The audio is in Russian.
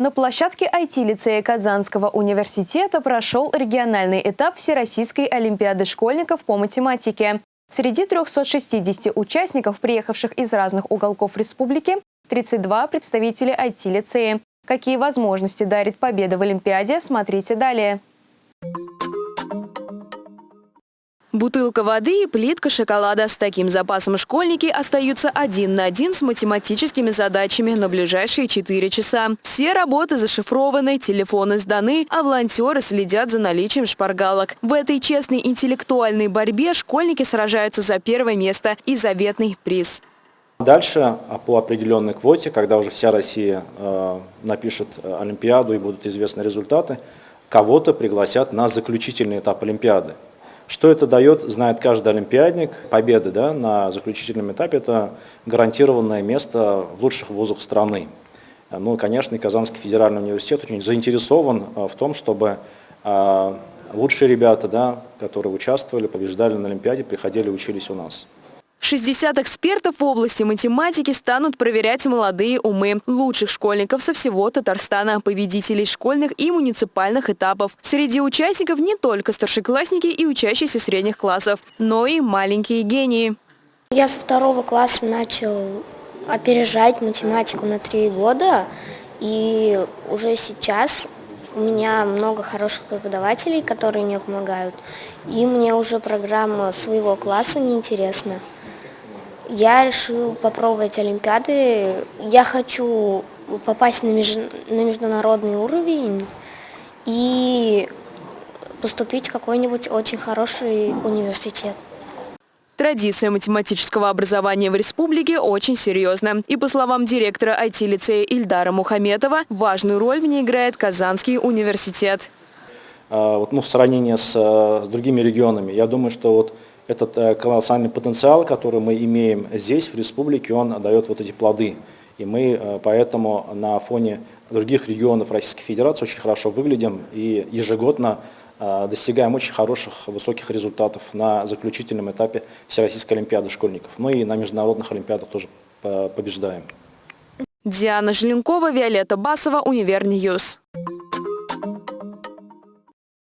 На площадке IT-лицея Казанского университета прошел региональный этап Всероссийской олимпиады школьников по математике. Среди 360 участников, приехавших из разных уголков республики, 32 представители IT-лицея. Какие возможности дарит победа в Олимпиаде, смотрите далее. Бутылка воды и плитка шоколада. С таким запасом школьники остаются один на один с математическими задачами на ближайшие 4 часа. Все работы зашифрованы, телефоны сданы, а волонтеры следят за наличием шпаргалок. В этой честной интеллектуальной борьбе школьники сражаются за первое место и заветный приз. Дальше а, по определенной квоте, когда уже вся Россия э, напишет э, Олимпиаду и будут известны результаты, кого-то пригласят на заключительный этап Олимпиады. Что это дает, знает каждый олимпиадник. Победа да, на заключительном этапе – это гарантированное место в лучших вузах страны. Ну конечно, Казанский федеральный университет очень заинтересован а, в том, чтобы а, лучшие ребята, да, которые участвовали, побеждали на Олимпиаде, приходили учились у нас. 60 экспертов в области математики станут проверять молодые умы лучших школьников со всего Татарстана, победителей школьных и муниципальных этапов. Среди участников не только старшеклассники и учащиеся средних классов, но и маленькие гении. Я со второго класса начал опережать математику на три года, и уже сейчас у меня много хороших преподавателей, которые мне помогают, и мне уже программа своего класса неинтересна. Я решил попробовать Олимпиады. Я хочу попасть на, меж... на международный уровень и поступить в какой-нибудь очень хороший университет. Традиция математического образования в республике очень серьезна. И по словам директора IT-лицея Ильдара Мухаметова, важную роль в ней играет Казанский университет. А, вот, ну, в сравнении с, с другими регионами, я думаю, что вот этот э, колоссальный потенциал, который мы имеем здесь, в республике, он дает вот эти плоды. И мы э, поэтому на фоне других регионов Российской Федерации очень хорошо выглядим и ежегодно э, достигаем очень хороших, высоких результатов на заключительном этапе Всероссийской Олимпиады школьников. Ну и на международных Олимпиадах тоже побеждаем. Диана Желенкова, Виолетта Басова, Univer News.